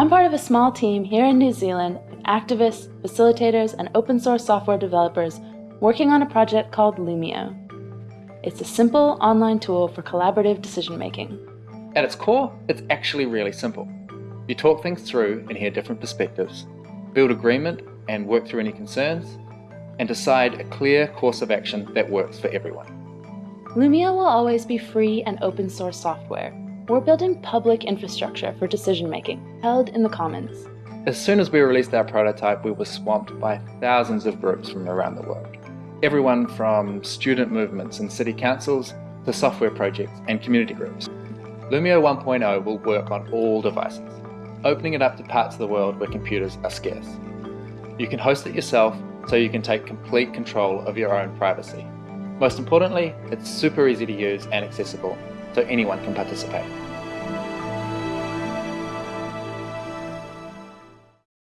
I'm part of a small team here in New Zealand of activists, facilitators, and open source software developers working on a project called Loomio. It's a simple online tool for collaborative decision making. At its core, it's actually really simple. You talk things through and hear different perspectives, build agreement and work through any concerns, and decide a clear course of action that works for everyone. Loomio will always be free and open source software. We're building public infrastructure for decision making, held in the commons. As soon as we released our prototype, we were swamped by thousands of groups from around the world. Everyone from student movements and city councils to software projects and community groups. Loomio 1.0 will work on all devices, opening it up to parts of the world where computers are scarce. You can host it yourself so you can take complete control of your own privacy. Most importantly, it's super easy to use and accessible, so anyone can participate.